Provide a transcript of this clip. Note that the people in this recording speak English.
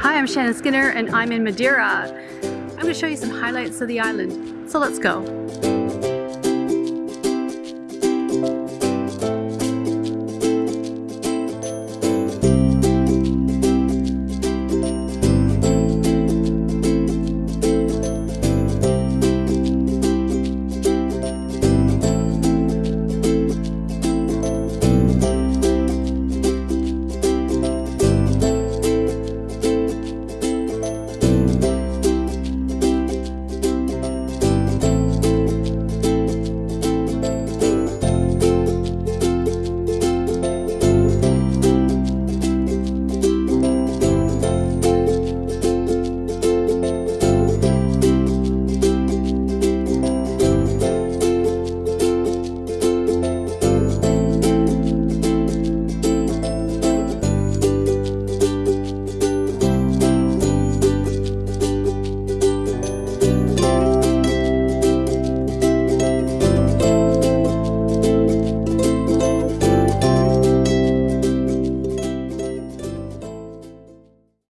Hi, I'm Shannon Skinner and I'm in Madeira. I'm going to show you some highlights of the island. So let's go.